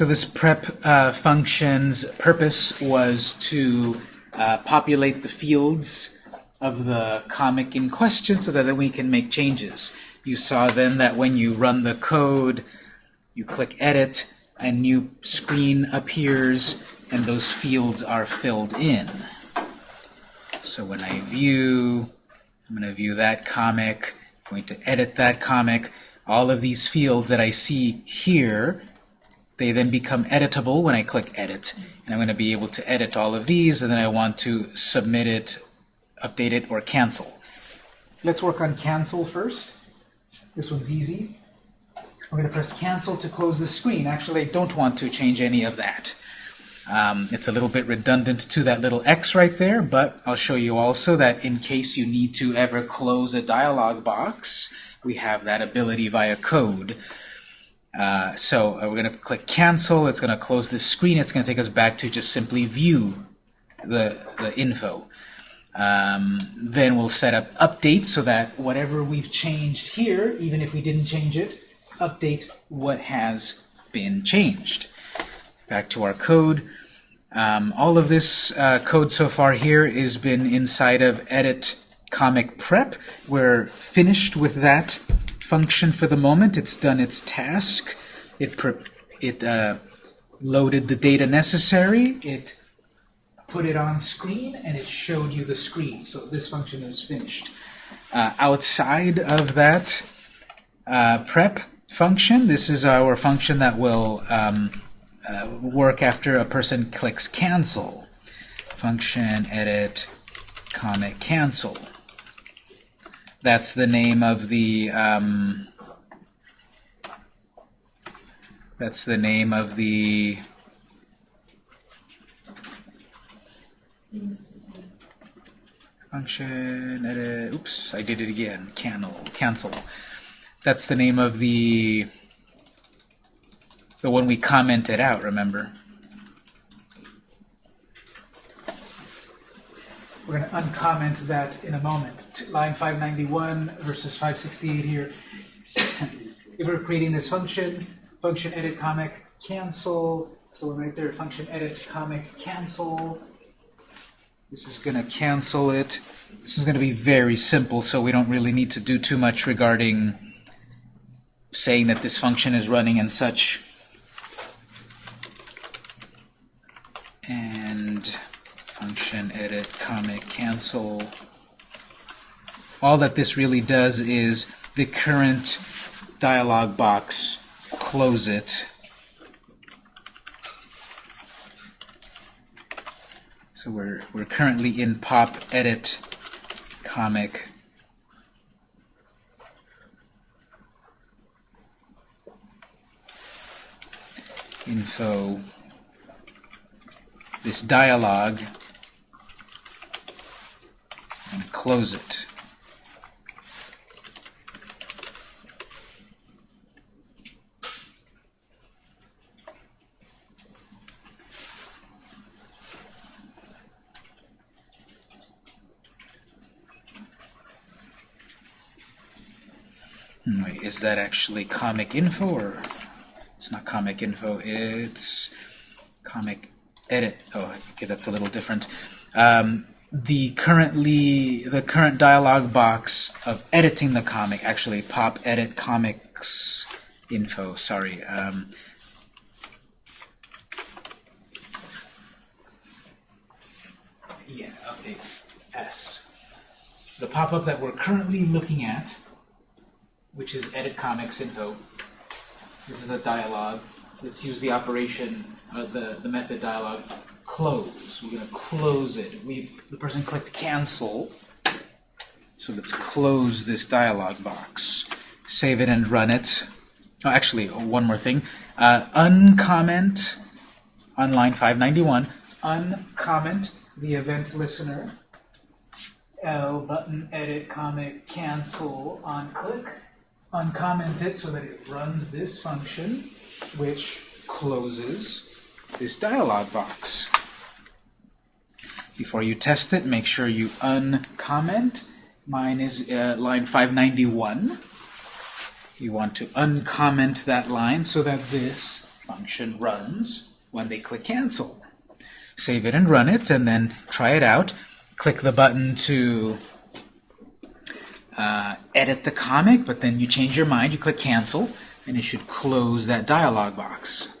So this prep uh, function's purpose was to uh, populate the fields of the comic in question so that we can make changes. You saw then that when you run the code, you click Edit, a new screen appears, and those fields are filled in. So when I view, I'm going to view that comic, I'm going to edit that comic. All of these fields that I see here, they then become editable when I click Edit. And I'm going to be able to edit all of these, and then I want to submit it, update it, or cancel. Let's work on cancel first. This one's easy. I'm going to press cancel to close the screen. Actually, I don't want to change any of that. Um, it's a little bit redundant to that little X right there, but I'll show you also that in case you need to ever close a dialog box, we have that ability via code. Uh, so uh, we're going to click cancel. It's going to close this screen. It's going to take us back to just simply view the, the info. Um, then we'll set up update so that whatever we've changed here, even if we didn't change it, update what has been changed. Back to our code. Um, all of this uh, code so far here has been inside of edit comic prep. We're finished with that function for the moment. It's done its task. It, it uh, loaded the data necessary. It put it on screen, and it showed you the screen. So this function is finished. Uh, outside of that uh, prep function, this is our function that will um, uh, work after a person clicks cancel. Function edit comment cancel. That's the name of the um, that's the name of the function edit oops I did it again cancel cancel that's the name of the the one we commented out, remember? We're going to uncomment that in a moment. Line 591 versus 568 here. if we're creating this function, function edit comic cancel, so right there, function edit comic cancel. This is going to cancel it. This is going to be very simple, so we don't really need to do too much regarding saying that this function is running and such. and function edit comic cancel. All that this really does is the current dialog box, close it. So we're, we're currently in pop edit comic info this dialog and close it. Hmm, wait, is that actually comic info or it's not comic info, it's comic edit. Oh, okay, that's a little different. Um, the currently the current dialog box of editing the comic actually pop edit comics info. Sorry. Um, yeah. Update S. The pop-up that we're currently looking at, which is edit comics info. This is a dialog. Let's use the operation uh, the, the method dialog close. We're going to close it. We've The person clicked cancel. So let's close this dialog box. Save it and run it. Oh, actually, one more thing. Uh, uncomment on line 591. Uncomment the event listener. L button edit comic cancel on click. Uncomment it so that it runs this function, which closes this dialog box. Before you test it, make sure you uncomment. Mine is uh, line 591. You want to uncomment that line so that this Function runs when they click cancel. Save it and run it, and then try it out. Click the button to uh, edit the comic, but then you change your mind, you click cancel, and it should close that dialog box.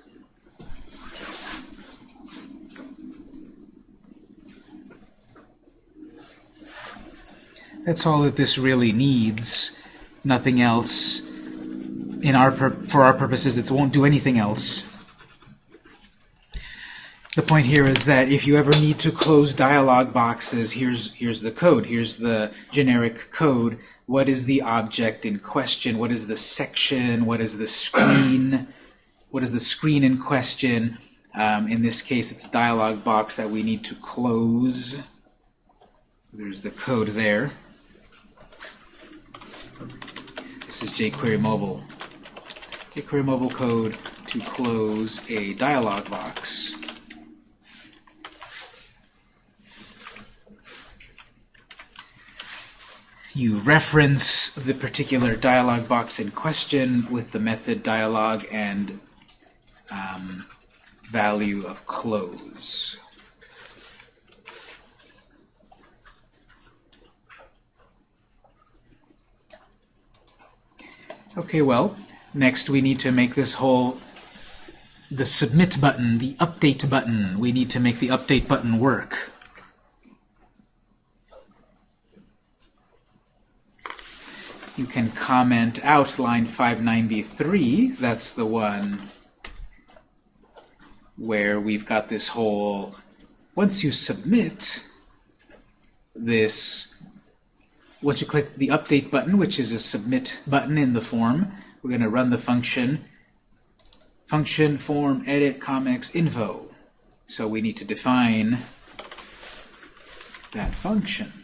That's all that this really needs. Nothing else. In our for our purposes, it won't do anything else. The point here is that if you ever need to close dialog boxes, here's here's the code. Here's the generic code. What is the object in question? What is the section? What is the screen? What is the screen in question? Um, in this case, it's a dialog box that we need to close. There's the code there. This is jQuery Mobile. jQuery Mobile code to close a dialog box. You reference the particular dialog box in question with the method dialog and um, value of close. Okay, well, next we need to make this whole, the submit button, the update button, we need to make the update button work. You can comment out line 593, that's the one where we've got this whole, once you submit this once you click the Update button, which is a Submit button in the form, we're going to run the function function form edit comics info. So we need to define that function.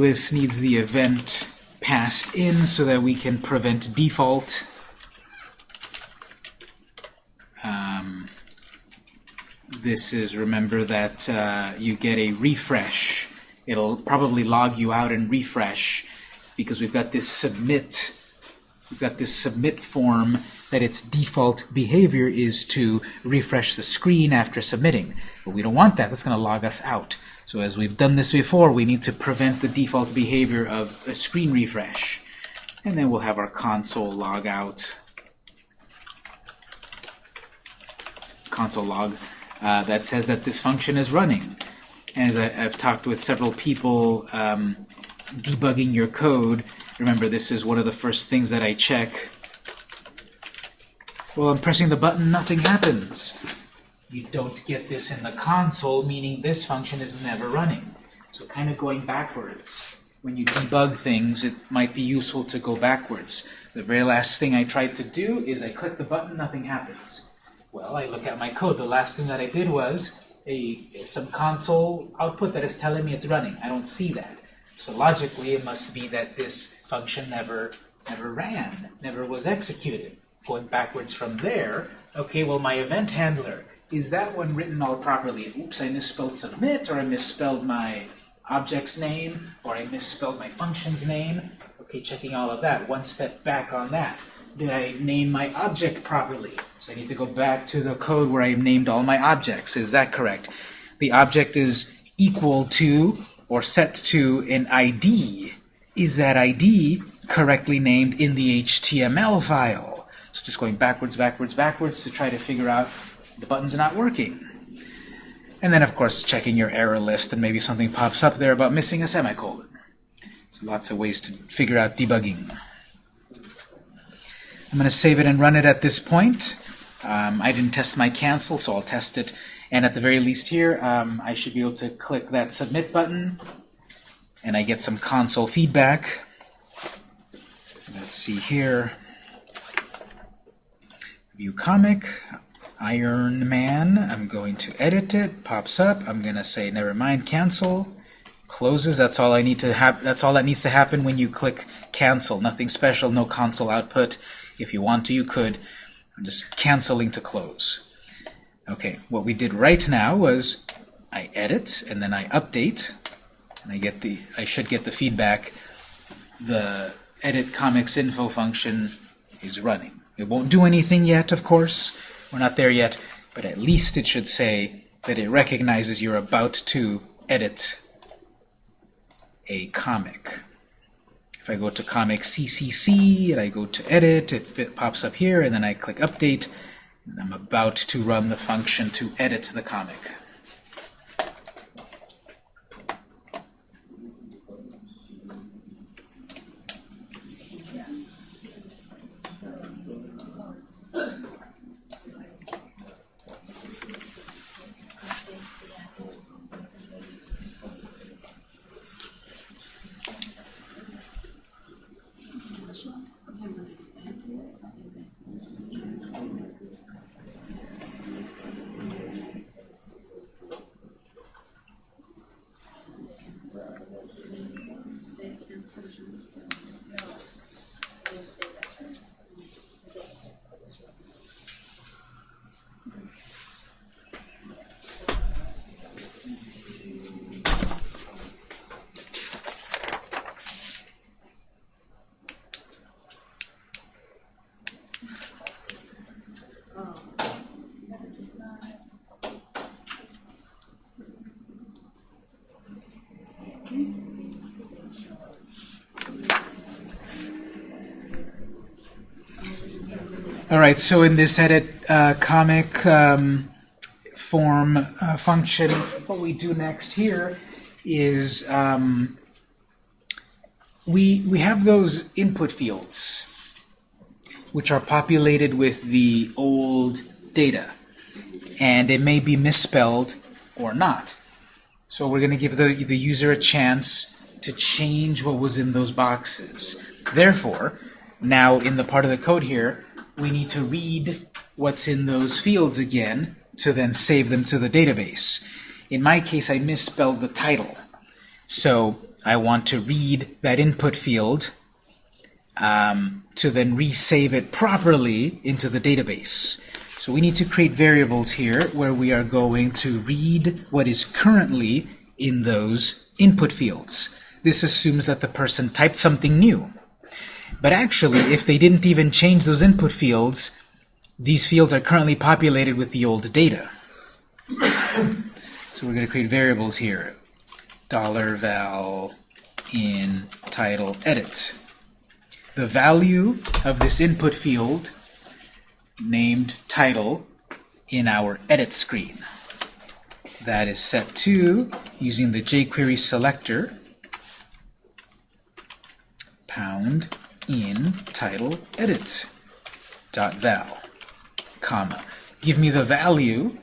This needs the event passed in so that we can prevent default. Um, this is, remember that uh, you get a refresh. It'll probably log you out and refresh because we've got this submit we've got this submit form that its default behavior is to refresh the screen after submitting. But we don't want that. That's going to log us out. So as we've done this before, we need to prevent the default behavior of a screen refresh. And then we'll have our console log out, console log, uh, that says that this function is running. And as I, have talked with several people um, debugging your code, remember this is one of the first things that I check. Well, I'm pressing the button, nothing happens you don't get this in the console, meaning this function is never running. So kind of going backwards. When you debug things, it might be useful to go backwards. The very last thing I tried to do is I click the button, nothing happens. Well, I look at my code. The last thing that I did was a some console output that is telling me it's running. I don't see that. So logically, it must be that this function never never ran, never was executed. Going backwards from there, okay, well, my event handler is that one written all properly? Oops, I misspelled submit, or I misspelled my object's name, or I misspelled my function's name. Okay, checking all of that. One step back on that. Did I name my object properly? So I need to go back to the code where I named all my objects. Is that correct? The object is equal to or set to an ID. Is that ID correctly named in the HTML file? So just going backwards, backwards, backwards to try to figure out the button's not working. And then, of course, checking your error list, and maybe something pops up there about missing a semicolon. So lots of ways to figure out debugging. I'm going to save it and run it at this point. Um, I didn't test my cancel, so I'll test it. And at the very least here, um, I should be able to click that submit button, and I get some console feedback. Let's see here. View comic. Iron Man. I'm going to edit it. Pops up. I'm going to say never mind, cancel. Closes. That's all I need to have. That's all that needs to happen when you click cancel. Nothing special, no console output. If you want to, you could. I'm just canceling to close. Okay, what we did right now was I edit and then I update and I get the I should get the feedback the edit comics info function is running. It won't do anything yet, of course. We're not there yet, but at least it should say that it recognizes you're about to edit a comic. If I go to comic CCC and I go to edit, it, it pops up here, and then I click update, and I'm about to run the function to edit the comic. Right, so in this edit uh, comic um, form uh, function, what we do next here is um, we, we have those input fields which are populated with the old data. And it may be misspelled or not. So we're going to give the, the user a chance to change what was in those boxes. Therefore, now in the part of the code here, we need to read what's in those fields again to then save them to the database. In my case, I misspelled the title. So I want to read that input field um, to then resave it properly into the database. So we need to create variables here where we are going to read what is currently in those input fields. This assumes that the person typed something new. But actually, if they didn't even change those input fields, these fields are currently populated with the old data. so we're going to create variables here. Dollar $val in title edit. The value of this input field named title in our edit screen. That is set to, using the jQuery selector, pound in title edit dot val comma. Give me the value.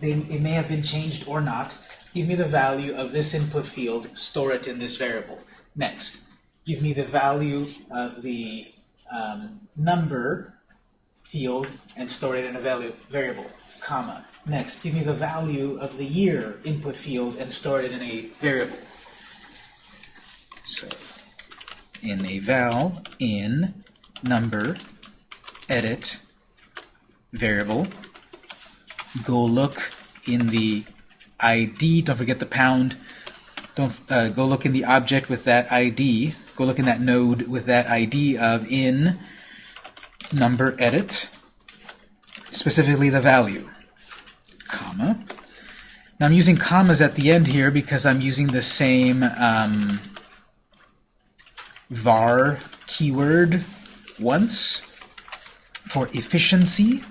It may have been changed or not. Give me the value of this input field store it in this variable. Next. Give me the value of the um, number field and store it in a value variable comma. Next. Give me the value of the year input field and store it in a variable. So in a val in number edit variable. Go look in the ID. Don't forget the pound. Don't uh, go look in the object with that ID. Go look in that node with that ID of in number edit, specifically the value, comma. Now I'm using commas at the end here because I'm using the same um, var keyword once for efficiency.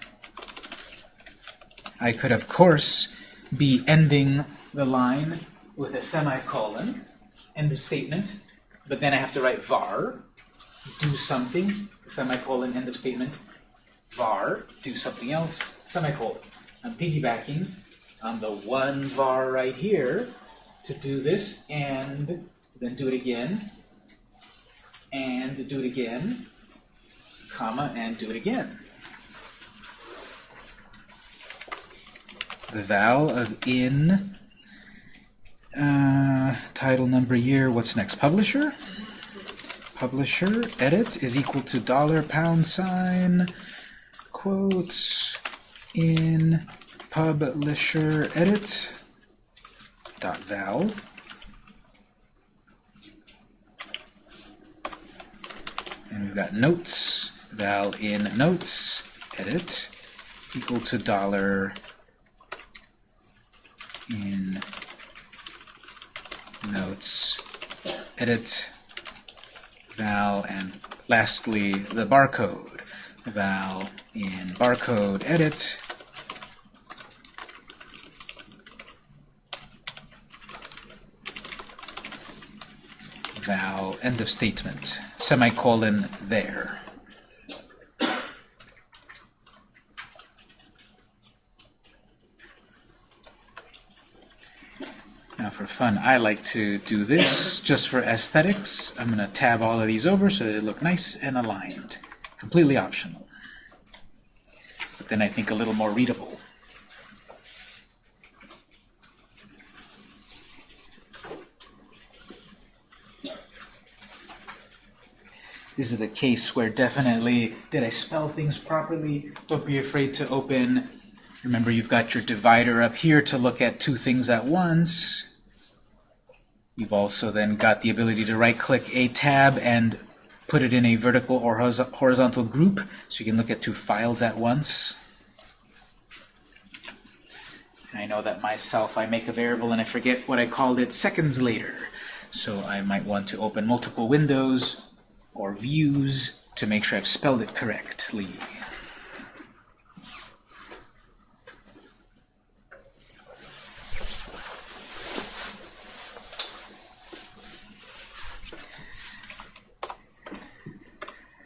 I could, of course, be ending the line with a semicolon, end of statement, but then I have to write var, do something, semicolon, end of statement, var, do something else, semicolon. I'm piggybacking on the one var right here to do this, and then do it again, and do it again, comma, and do it again. The val of in, uh, title, number, year, what's next? Publisher? publisher edit is equal to dollar pound sign quotes in publisher edit dot val and we've got notes val in notes edit equal to dollar in notes edit val and lastly the barcode. Val in barcode edit. Val end of statement semicolon there Now for fun, I like to do this just for aesthetics. I'm going to tab all of these over so they look nice and aligned. Completely optional. But then I think a little more readable. This is the case where definitely, did I spell things properly? Don't be afraid to open. Remember, you've got your divider up here to look at two things at once. You've also then got the ability to right-click a tab and put it in a vertical or horizontal group, so you can look at two files at once. And I know that myself, I make a variable and I forget what I called it seconds later. So I might want to open multiple windows or views to make sure I've spelled it correctly.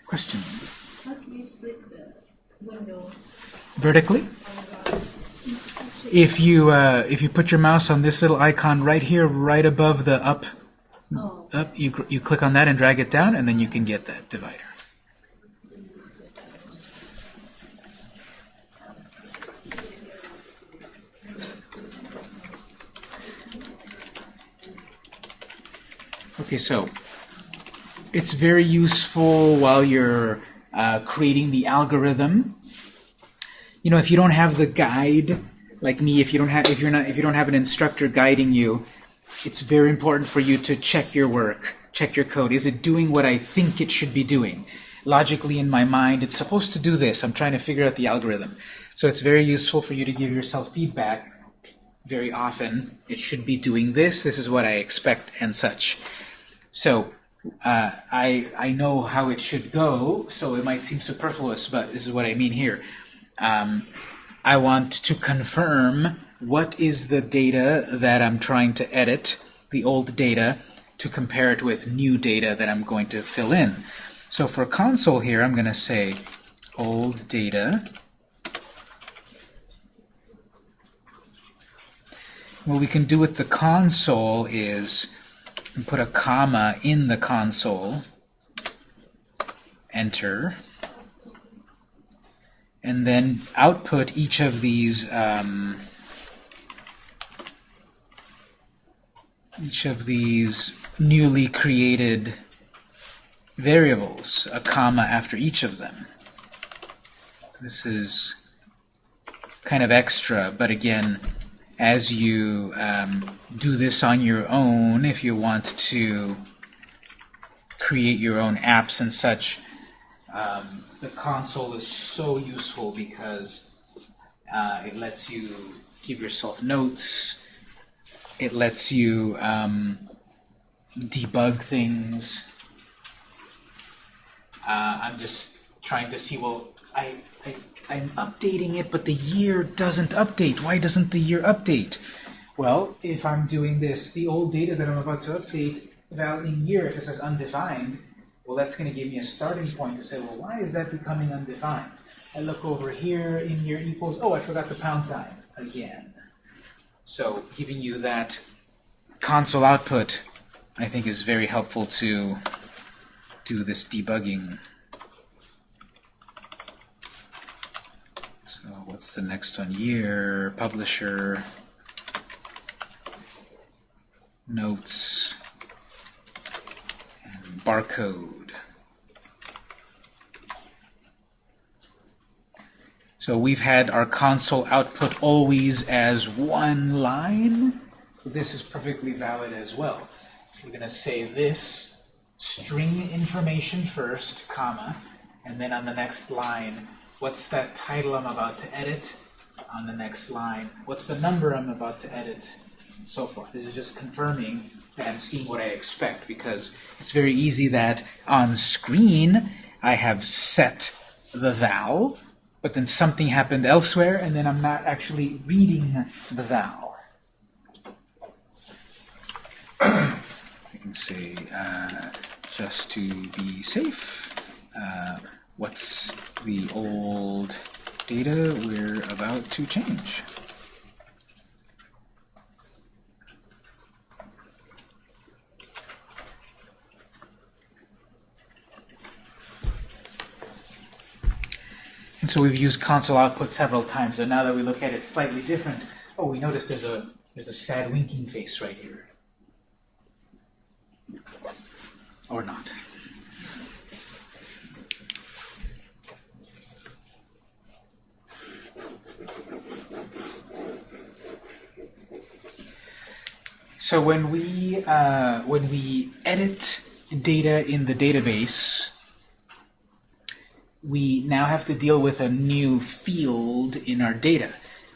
Question? How do you split the window? Vertically? If you uh, if you put your mouse on this little icon right here, right above the up, Oh, up you you click on that and drag it down, and then you can get that divider. Okay, so it's very useful while you're uh, creating the algorithm. You know, if you don't have the guide, like me, if you don't have, if you're not, if you don't have an instructor guiding you, it's very important for you to check your work, check your code. Is it doing what I think it should be doing? Logically, in my mind, it's supposed to do this. I'm trying to figure out the algorithm. So it's very useful for you to give yourself feedback very often. It should be doing this. This is what I expect, and such. So uh, I I know how it should go. So it might seem superfluous, but this is what I mean here. Um, I want to confirm what is the data that I'm trying to edit, the old data, to compare it with new data that I'm going to fill in. So for console here, I'm going to say old data. What we can do with the console is put a comma in the console, enter, and then output each of these um, each of these newly created variables, a comma after each of them. This is kind of extra, but again, as you um, do this on your own, if you want to create your own apps and such, um, the console is so useful because uh, it lets you give yourself notes, it lets you um, debug things. Uh, I'm just trying to see, well, I, I, I'm updating it, but the year doesn't update. Why doesn't the year update? Well, if I'm doing this, the old data that I'm about to update, val in year, if it says undefined, well, that's going to give me a starting point to say, well, why is that becoming undefined? I look over here, in year equals, oh, I forgot the pound sign again. So giving you that console output, I think, is very helpful to do this debugging. So what's the next one? Year, publisher, notes, and barcode. So we've had our console output always as one line. This is perfectly valid as well. We're going to say this string information first, comma, and then on the next line, what's that title I'm about to edit? On the next line, what's the number I'm about to edit? And so forth. This is just confirming that I'm seeing what I expect because it's very easy that on screen I have set the val, but then something happened elsewhere and then I'm not actually reading the val. I can say, uh, just to be safe, uh, what's the old data we're about to change? And so we've used console output several times, so now that we look at it slightly different, oh, we notice there's a there's a sad winking face right here. Or not. So when we uh, when we edit data in the database, we now have to deal with a new field in our data.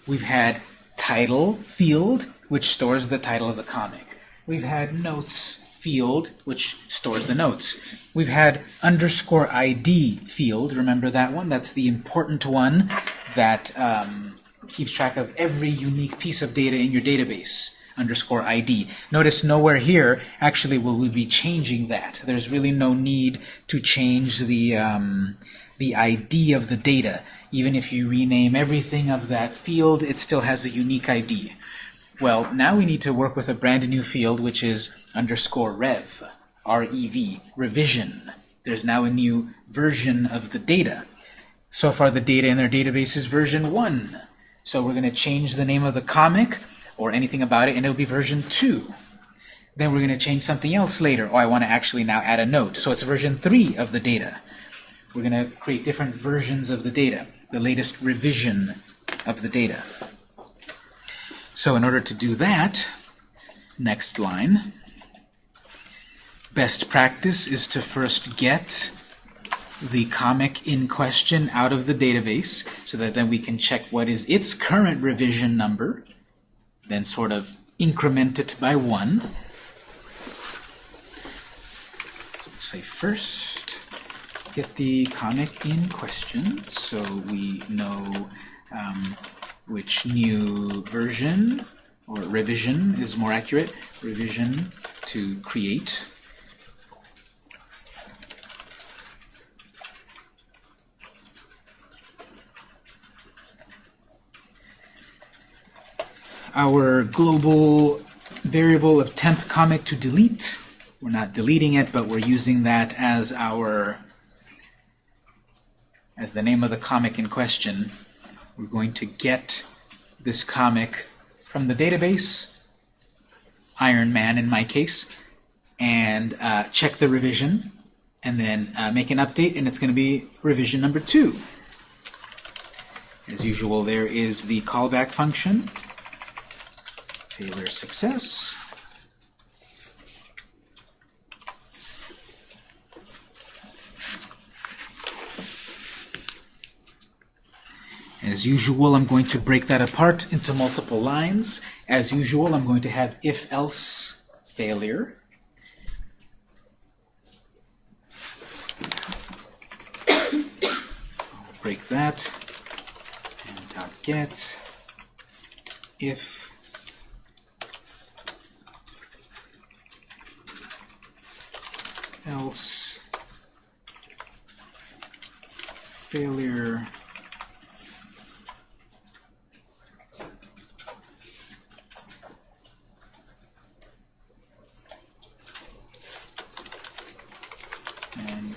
We've had title field, which stores the title of the comic. We've had notes field, which stores the notes. We've had underscore ID field. Remember that one? That's the important one that um, keeps track of every unique piece of data in your database underscore ID. Notice nowhere here actually will we be changing that. There's really no need to change the um, the ID of the data. Even if you rename everything of that field, it still has a unique ID. Well, now we need to work with a brand new field, which is underscore rev, R-E-V, revision. There's now a new version of the data. So far, the data in our database is version 1. So we're going to change the name of the comic or anything about it, and it'll be version 2. Then we're going to change something else later. Oh, I want to actually now add a note. So it's version 3 of the data. We're going to create different versions of the data, the latest revision of the data. So in order to do that, next line, best practice is to first get the comic in question out of the database so that then we can check what is its current revision number, then sort of increment it by one. So let's say first get the comic in question so we know um, which new version or revision is more accurate, revision to create. Our global variable of temp comic to delete. We're not deleting it, but we're using that as our as the name of the comic in question. We're going to get this comic from the database, Iron Man in my case, and uh, check the revision, and then uh, make an update, and it's going to be revision number two. As usual, there is the callback function, failure success. As usual, I'm going to break that apart into multiple lines. As usual, I'm going to have if-else failure. I'll break that. And dot get. If. Else. Failure and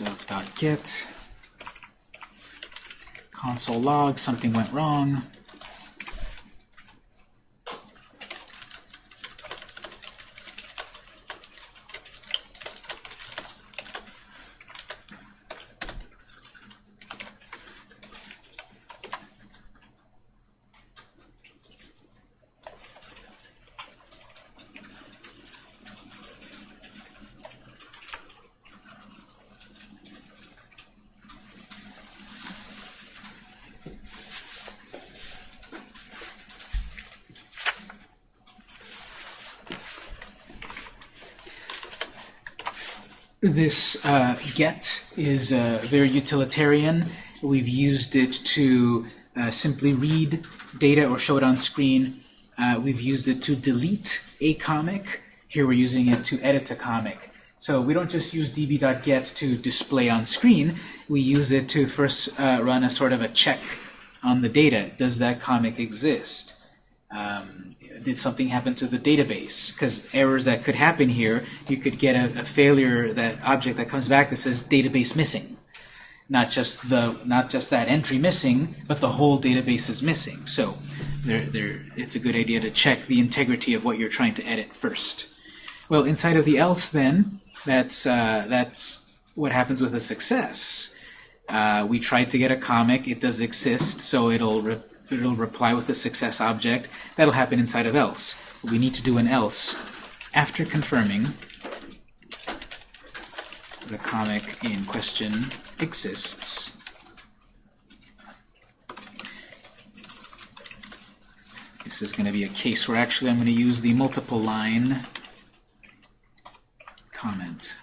if uh, dot get console log something went wrong This uh, get is uh, very utilitarian. We've used it to uh, simply read data or show it on screen. Uh, we've used it to delete a comic. Here we're using it to edit a comic. So we don't just use db.get to display on screen. We use it to first uh, run a sort of a check on the data. Does that comic exist? Did something happen to the database? Because errors that could happen here, you could get a, a failure, that object that comes back that says database missing. Not just the not just that entry missing, but the whole database is missing. So there, there, it's a good idea to check the integrity of what you're trying to edit first. Well, inside of the else then, that's, uh, that's what happens with a success. Uh, we tried to get a comic, it does exist, so it'll, it'll reply with a success object. That'll happen inside of else. We need to do an else after confirming the comic in question exists. This is going to be a case where actually I'm going to use the multiple line comment.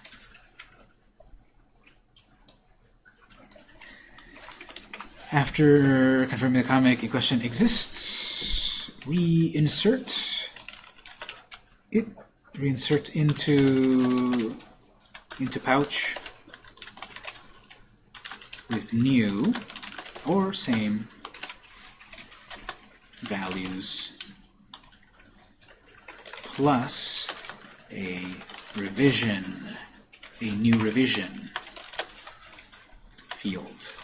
After confirming the comic in question exists, we insert it, reinsert into into pouch with new or same values plus a revision, a new revision field.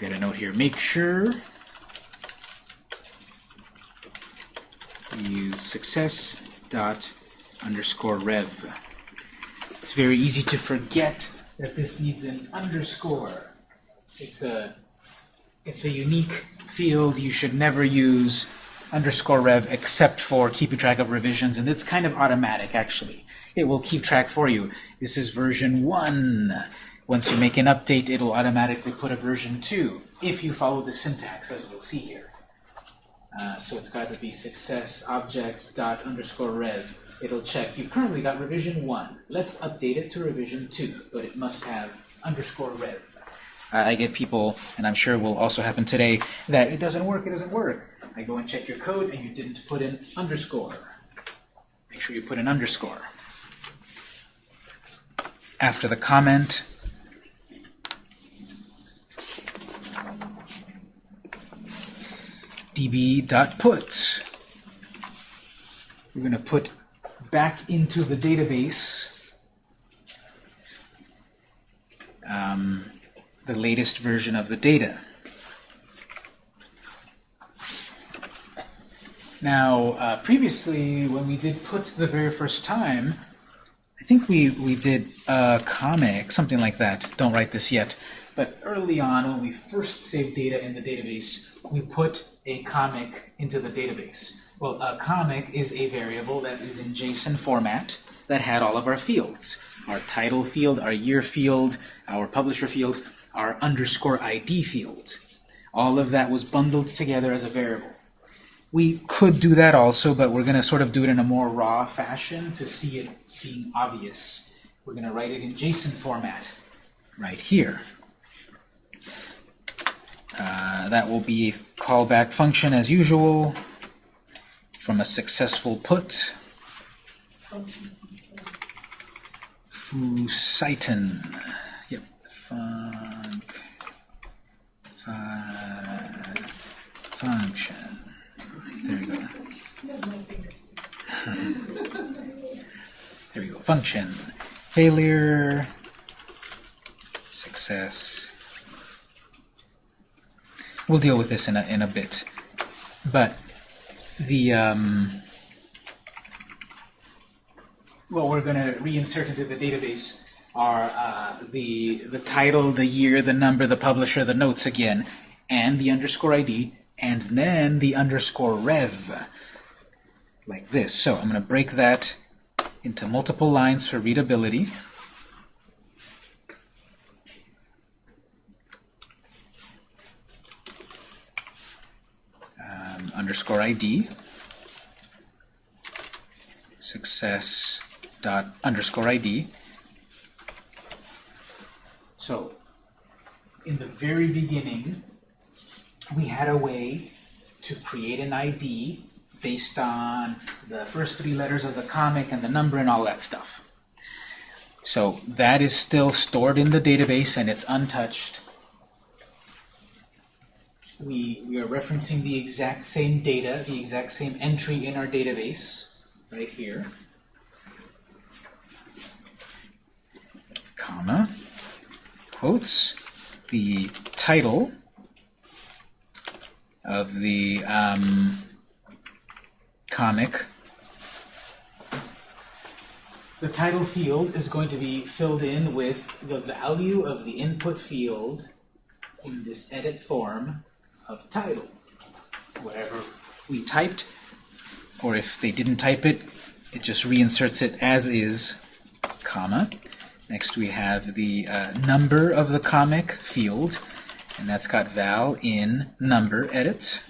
Got a note here. Make sure use success dot underscore rev. It's very easy to forget that this needs an underscore. It's a it's a unique field. You should never use underscore rev except for keeping track of revisions, and it's kind of automatic actually. It will keep track for you. This is version 1. Once you make an update, it'll automatically put a version 2, if you follow the syntax, as we'll see here. Uh, so it's got to be success object dot underscore rev. It'll check. You've currently got revision 1. Let's update it to revision 2, but it must have underscore rev. I get people, and I'm sure will also happen today, that it doesn't work, it doesn't work. I go and check your code, and you didn't put in underscore. Make sure you put an underscore. After the comment, db.put. We're going to put back into the database um, the latest version of the data. Now, uh, previously, when we did put the very first time, I think we, we did a comic, something like that. Don't write this yet. But early on, when we first saved data in the database, we put a comic into the database. Well, a comic is a variable that is in JSON format that had all of our fields. Our title field, our year field, our publisher field, our underscore ID field. All of that was bundled together as a variable. We could do that also, but we're going to sort of do it in a more raw fashion to see it being obvious. We're going to write it in JSON format right here. Uh, that will be a callback function as usual from a successful put. Fusiton. Yep. Func. function. There we go. there we go. Function. Failure. Success. We'll deal with this in a, in a bit. But the um, what we're going to reinsert into the database are uh, the the title, the year, the number, the publisher, the notes again, and the underscore ID, and then the underscore rev, like this. So I'm going to break that into multiple lines for readability. Underscore ID. success dot underscore ID. So, in the very beginning, we had a way to create an ID based on the first three letters of the comic and the number and all that stuff. So that is still stored in the database and it's untouched. We, we are referencing the exact same data, the exact same entry in our database, right here. Comma, quotes, the title of the um, comic. The title field is going to be filled in with the value of the input field in this edit form of title. Whatever we typed, or if they didn't type it, it just reinserts it as is, comma. Next we have the uh, number of the comic field, and that's got val in number edit.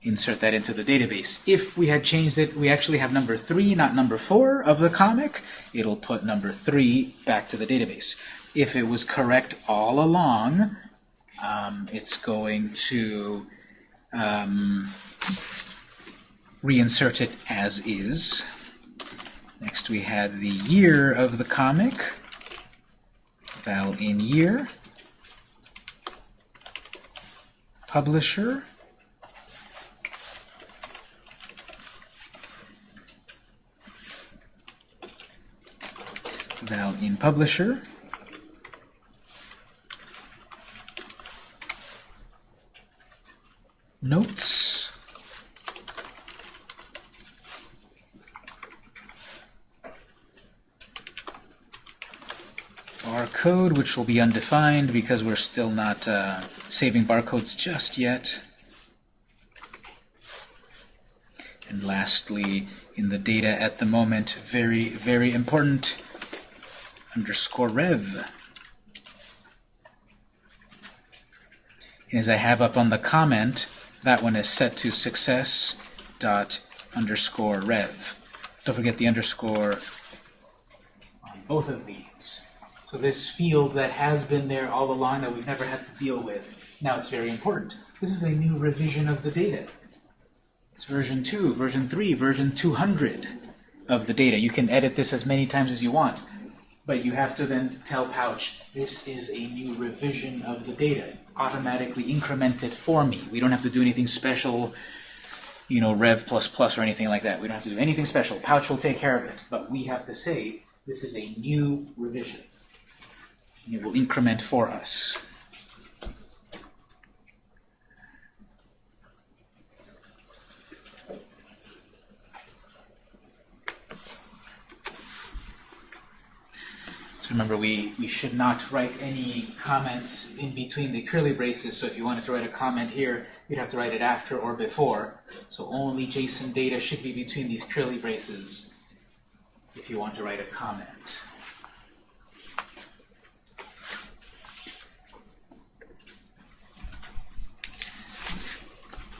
Insert that into the database. If we had changed it, we actually have number 3, not number 4 of the comic. It'll put number 3 back to the database. If it was correct all along, um, it's going to um, reinsert it as is. Next we had the year of the comic, val in year, publisher, val in publisher, notes, barcode, which will be undefined because we're still not uh, saving barcodes just yet. And lastly, in the data at the moment, very, very important, underscore rev. And as I have up on the comment, that one is set to success dot underscore rev. Don't forget the underscore on both of these. So this field that has been there all along that we've never had to deal with, now it's very important. This is a new revision of the data. It's version 2, version 3, version 200 of the data. You can edit this as many times as you want, but you have to then tell Pouch, this is a new revision of the data. Automatically increment it for me. We don't have to do anything special, you know, rev plus plus or anything like that. We don't have to do anything special. Pouch will take care of it, but we have to say, this is a new revision. It will increment for us. Remember, we, we should not write any comments in between the curly braces. So if you wanted to write a comment here, you'd have to write it after or before. So only JSON data should be between these curly braces if you want to write a comment.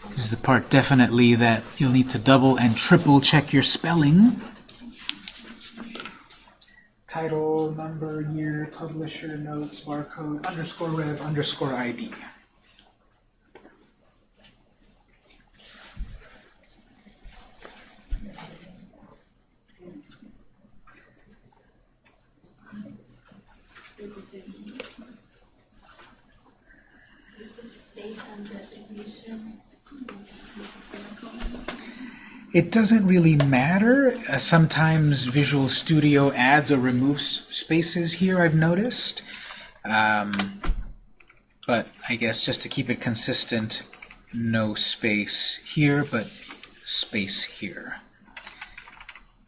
This is the part definitely that you'll need to double and triple check your spelling. Title, number, year, publisher, notes, barcode, underscore rev, underscore ID. It doesn't really matter. Uh, sometimes Visual Studio adds or removes spaces here, I've noticed. Um, but I guess just to keep it consistent, no space here, but space here.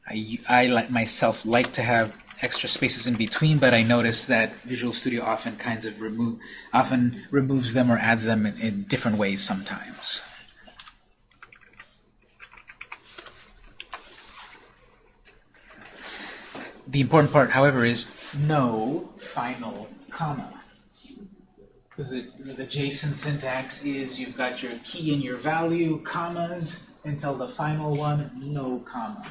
I, I myself like to have extra spaces in between, but I notice that Visual Studio often kinds of remove, often removes them or adds them in, in different ways sometimes. The important part, however, is no final comma. Because the JSON syntax is you've got your key and your value, commas, until the final one, no comma.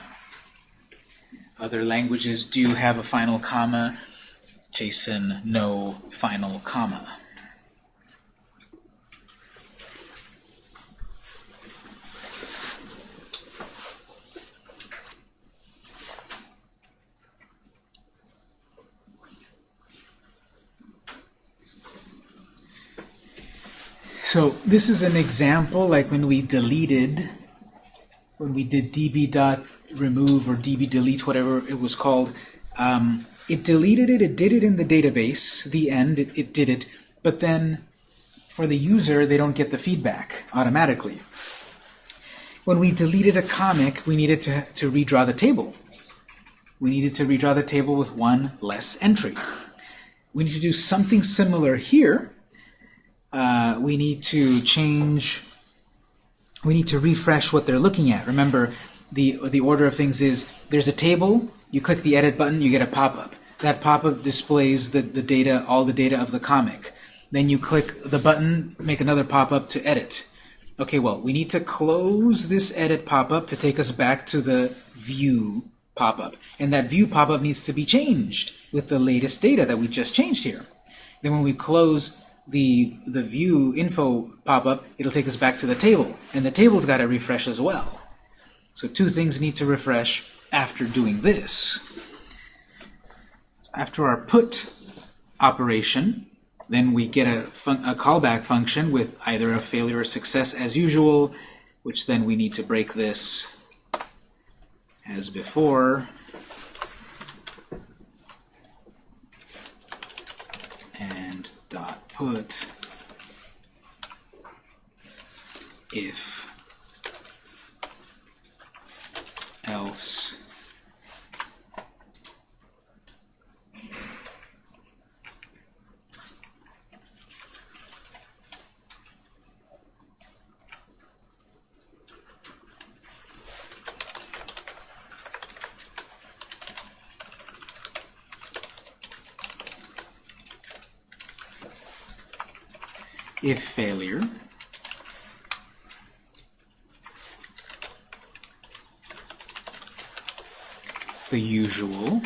Other languages do have a final comma. JSON, no final comma. So this is an example, like when we deleted, when we did db dot remove or db delete, whatever it was called. Um, it deleted it, it did it in the database, the end, it, it did it, but then for the user, they don't get the feedback automatically. When we deleted a comic, we needed to, to redraw the table. We needed to redraw the table with one less entry. We need to do something similar here, uh, we need to change, we need to refresh what they're looking at. Remember, the, the order of things is there's a table, you click the edit button, you get a pop-up. That pop-up displays the, the data, all the data of the comic. Then you click the button, make another pop-up to edit. Okay, well, we need to close this edit pop-up to take us back to the view pop-up. And that view pop-up needs to be changed with the latest data that we just changed here. Then when we close the, the view info pop-up, it'll take us back to the table. And the table's got to refresh as well. So two things need to refresh after doing this. After our put operation, then we get a, a callback function with either a failure or success as usual, which then we need to break this as before. And dot put if else if failure. The usual.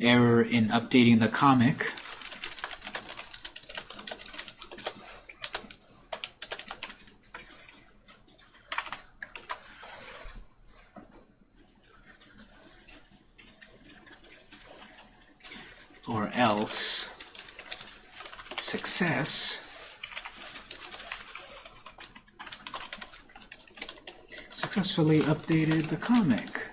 Error in updating the comic or else success successfully updated the comic.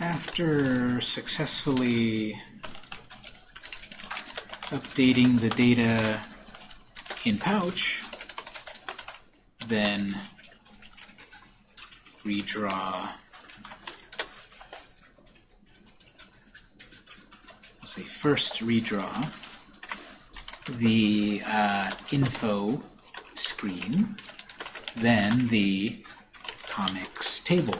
After successfully updating the data in pouch, then redraw I'll say first redraw the uh, info screen, then the comics table.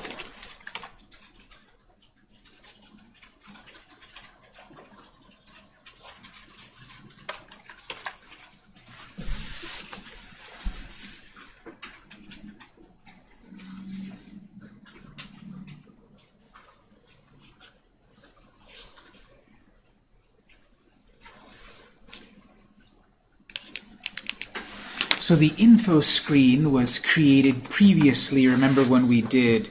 So the info screen was created previously. Remember when we did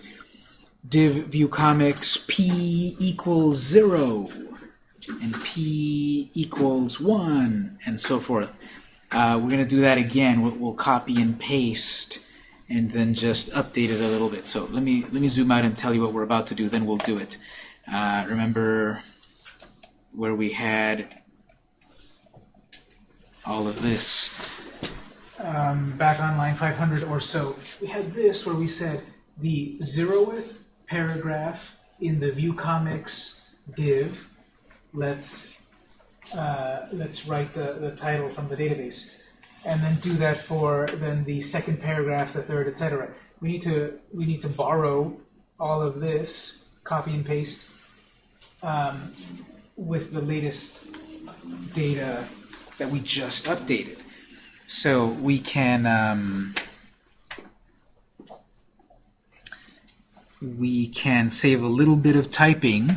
div view comics p equals 0. and p equals 1, and so forth. Uh, we're going to do that again. We'll, we'll copy and paste and then just update it a little bit. So let me let me zoom out and tell you what we're about to do, then we'll do it. Uh, remember where we had all of this um, back on line 500 or so. We had this where we said the zeroth paragraph in the view comics div. Let's uh, let's write the, the title from the database, and then do that for then the second paragraph, the third, etc. We need to we need to borrow all of this, copy and paste um, with the latest data that we just updated. So we can um, we can save a little bit of typing.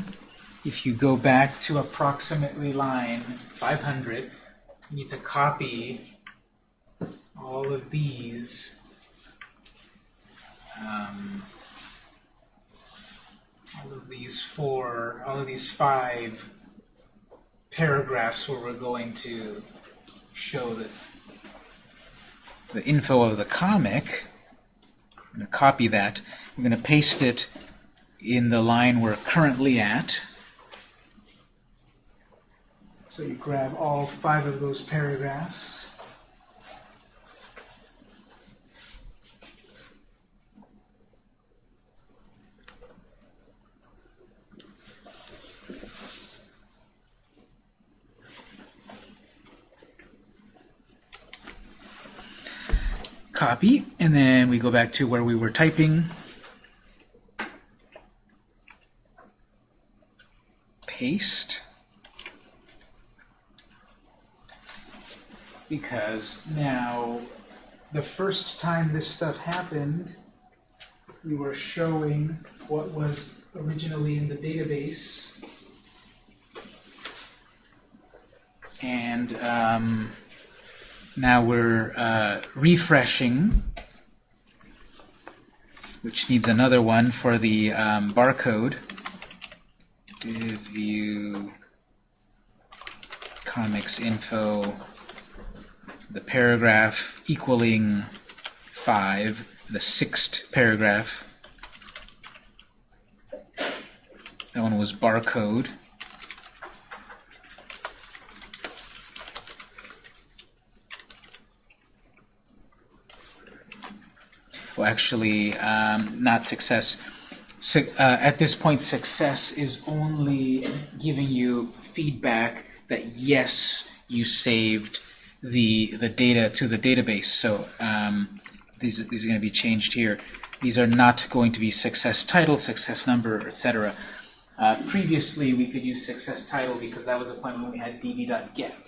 If you go back to approximately line 500 you need to copy all of these um, all of these four all of these five paragraphs where we're going to show the the info of the comic I'm going to copy that I'm going to paste it in the line we're currently at so you grab all five of those paragraphs. Copy, and then we go back to where we were typing. Paste. because now the first time this stuff happened, we were showing what was originally in the database. And um, now we're uh, refreshing, which needs another one for the um, barcode. View comics info the paragraph equaling 5, the sixth paragraph. That one was barcode. Well, actually, um, not success. Su uh, at this point, success is only giving you feedback that yes, you saved the the data to the database. So um, these these are going to be changed here. These are not going to be success title, success number, etc. Uh, previously, we could use success title because that was the point when we had db.get.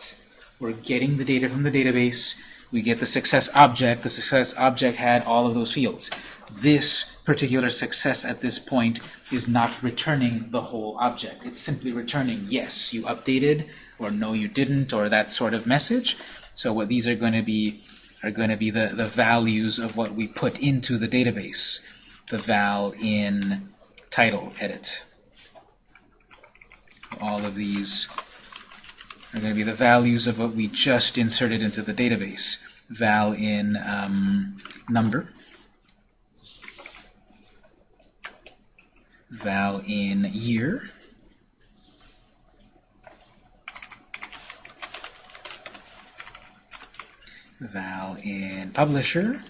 We're getting the data from the database. We get the success object. The success object had all of those fields. This particular success at this point is not returning the whole object. It's simply returning, yes, you updated, or no, you didn't, or that sort of message. So what these are going to be are going to be the, the values of what we put into the database. The val in title edit. All of these are going to be the values of what we just inserted into the database. Val in um, number. Val in year. val in publisher,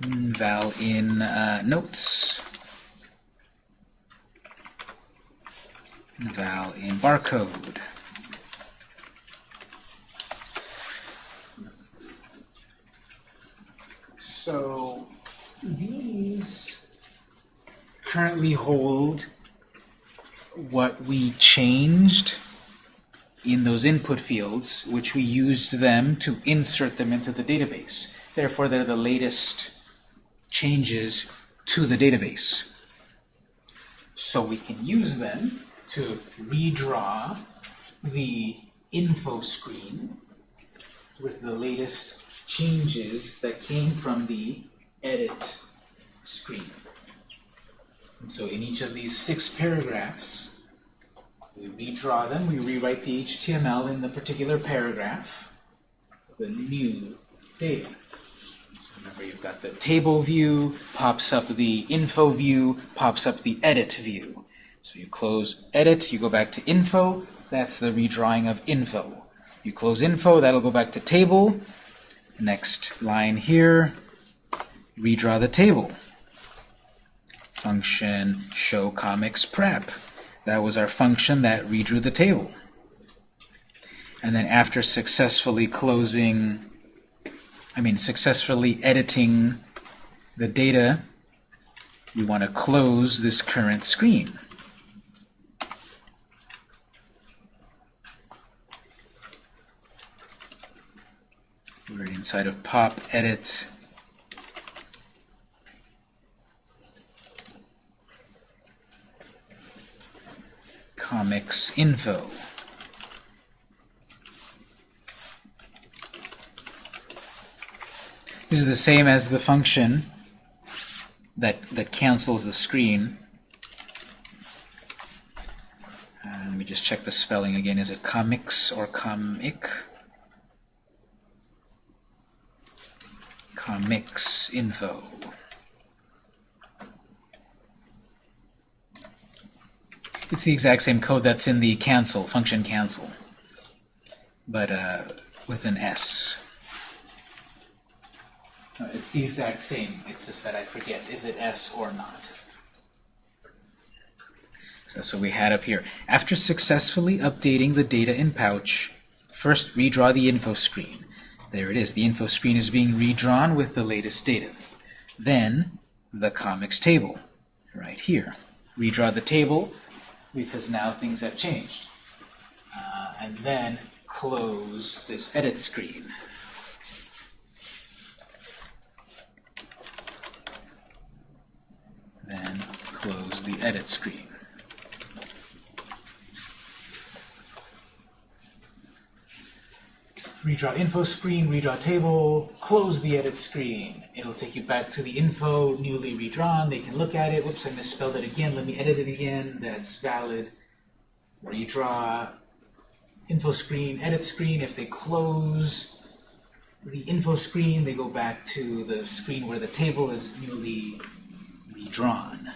val in uh, notes, val in barcode. So these currently hold what we changed in those input fields, which we used them to insert them into the database. Therefore, they're the latest changes to the database. So we can use them to redraw the info screen with the latest changes that came from the edit screen. And so in each of these six paragraphs, we redraw them, we rewrite the HTML in the particular paragraph, the new data. So remember, you've got the table view, pops up the info view, pops up the edit view. So you close edit, you go back to info, that's the redrawing of info. You close info, that'll go back to table. Next line here, redraw the table. Function show comics prep. That was our function that redrew the table. And then after successfully closing, I mean successfully editing the data, we want to close this current screen. We're inside of pop edit comics info. This is the same as the function that, that cancels the screen. Uh, let me just check the spelling again. Is it comics or comic? Comics info. It's the exact same code that's in the cancel, function cancel, but uh, with an S. No, it's the exact same, it's just that I forget, is it S or not? So that's what we had up here. After successfully updating the data in Pouch, first redraw the info screen. There it is, the info screen is being redrawn with the latest data. Then, the comics table, right here. Redraw the table, because now things have changed. Uh, and then close this edit screen. Then close the edit screen. Redraw info screen, redraw table, close the edit screen. It'll take you back to the info newly redrawn. They can look at it. Whoops, I misspelled it again. Let me edit it again. That's valid. Redraw info screen, edit screen. If they close the info screen, they go back to the screen where the table is newly redrawn.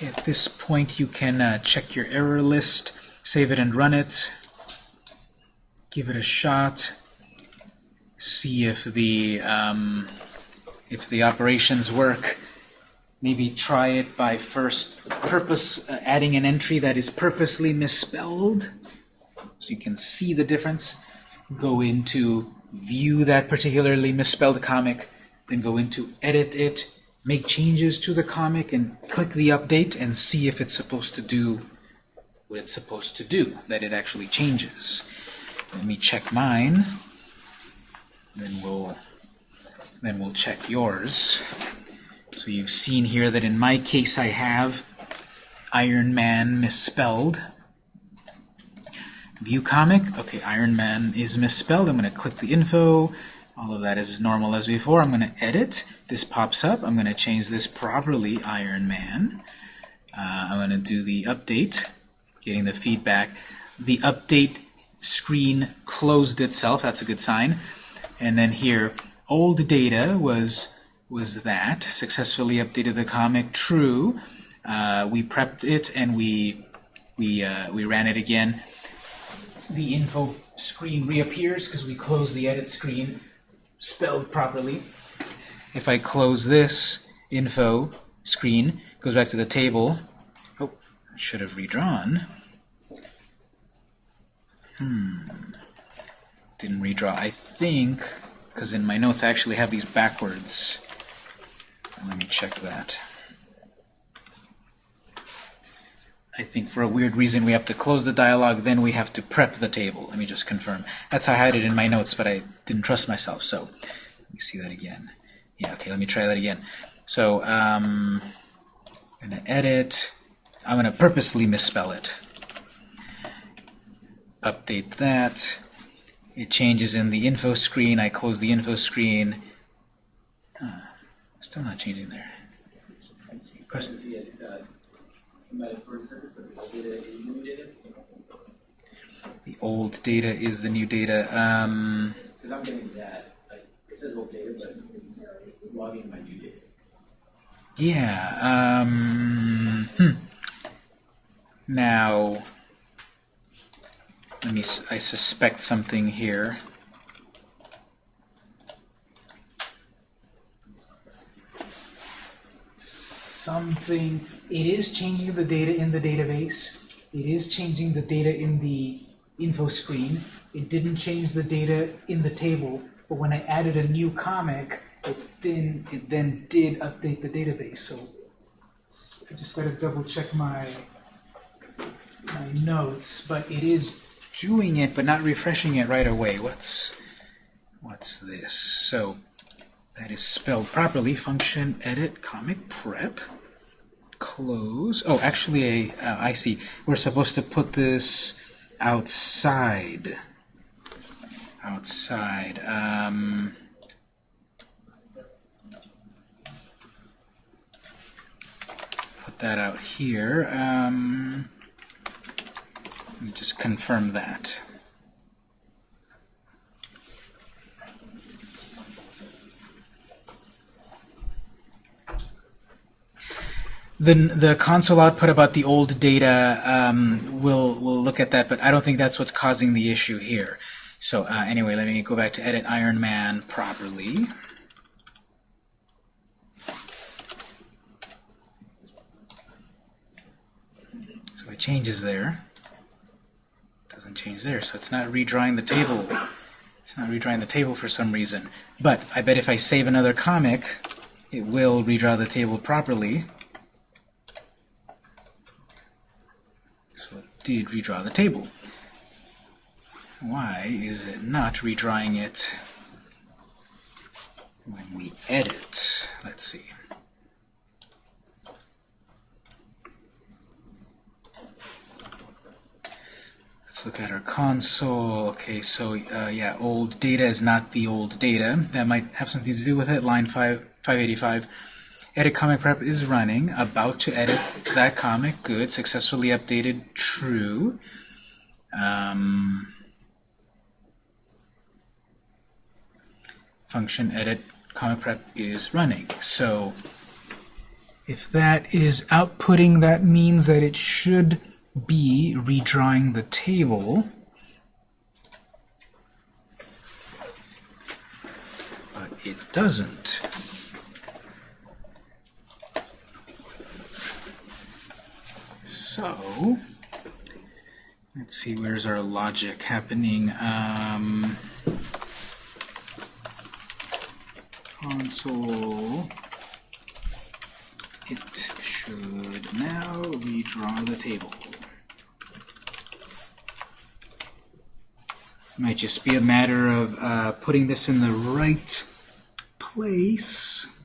Okay, at this point you can uh, check your error list, save it and run it, give it a shot, see if the um, if the operations work. Maybe try it by first purpose uh, adding an entry that is purposely misspelled, so you can see the difference. Go into view that particularly misspelled comic, then go into edit it, make changes to the comic and click the update and see if it's supposed to do what it's supposed to do, that it actually changes. Let me check mine, then we'll then we'll check yours. So you've seen here that in my case I have Iron Man misspelled. View comic, okay, Iron Man is misspelled. I'm going to click the info, all of that is as normal as before. I'm going to edit. This pops up. I'm going to change this properly Iron Man. Uh, I'm going to do the update, getting the feedback. The update screen closed itself. That's a good sign. And then here, old data was was that successfully updated the comic. True. Uh, we prepped it and we we uh, we ran it again. The info screen reappears because we closed the edit screen spelled properly. If I close this info screen, goes back to the table. Oh, I should have redrawn. Hmm. Didn't redraw. I think, because in my notes I actually have these backwards. Let me check that. I think for a weird reason we have to close the dialog, then we have to prep the table. Let me just confirm. That's how I had it in my notes, but I didn't trust myself, so let me see that again. Yeah, okay, let me try that again. So, um, I'm going to edit. I'm going to purposely misspell it. Update that. It changes in the info screen. I close the info screen. Uh, still not changing there. Question? The data is new data. The old data is the new data. Um, Because I'm getting that, like, it says old data, but it's logging my new data. yeah. Um, hmm. Now, let me. I suspect something here. Something. It is changing the data in the database. It is changing the data in the info screen. It didn't change the data in the table, but when I added a new comic, it then it then did update the database. So I just gotta double check my my notes, but it is doing it, but not refreshing it right away. What's what's this? So that is spelled properly. Function edit comic prep close. Oh, actually, a uh, I see. We're supposed to put this outside. Outside. Um, put that out here. Um, let me just confirm that. The, the console output about the old data, um, we'll, we'll look at that, but I don't think that's what's causing the issue here. So uh, anyway, let me go back to edit Iron Man properly. So it changes there. Doesn't change there, so it's not redrawing the table. It's not redrawing the table for some reason. But I bet if I save another comic, it will redraw the table properly. Did redraw the table. Why is it not redrawing it when we edit? Let's see. Let's look at our console. Okay, so uh, yeah, old data is not the old data. That might have something to do with it. Line 5, 585. Edit comic prep is running. About to edit that comic. Good. Successfully updated. True. Um, function edit comic prep is running. So if that is outputting, that means that it should be redrawing the table. But it doesn't. So, let's see, where's our logic happening? Um, console it should now redraw the table. Might just be a matter of uh, putting this in the right place.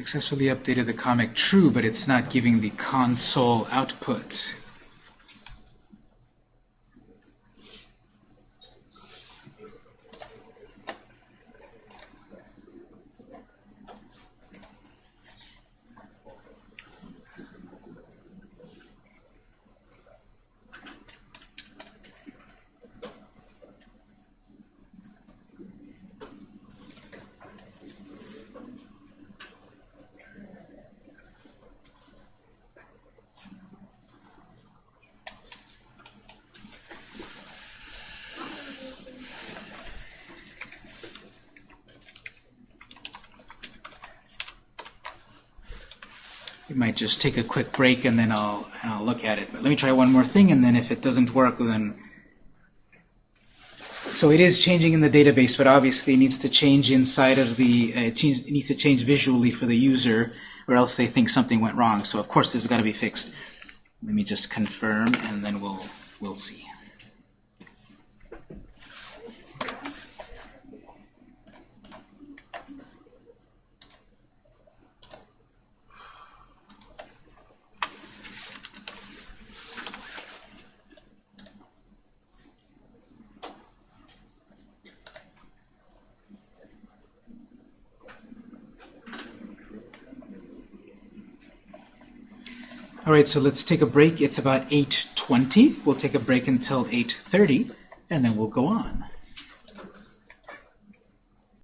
Successfully updated the comic true, but it's not giving the console output. We might just take a quick break and then I'll, and I'll look at it. But let me try one more thing, and then if it doesn't work, then So it is changing in the database, but obviously it needs to change inside of the, uh, it, needs to change visually for the user, or else they think something went wrong. So of course this has got to be fixed. Let me just confirm, and then we'll we'll see. All right, so let's take a break. It's about 8.20. We'll take a break until 8.30, and then we'll go on.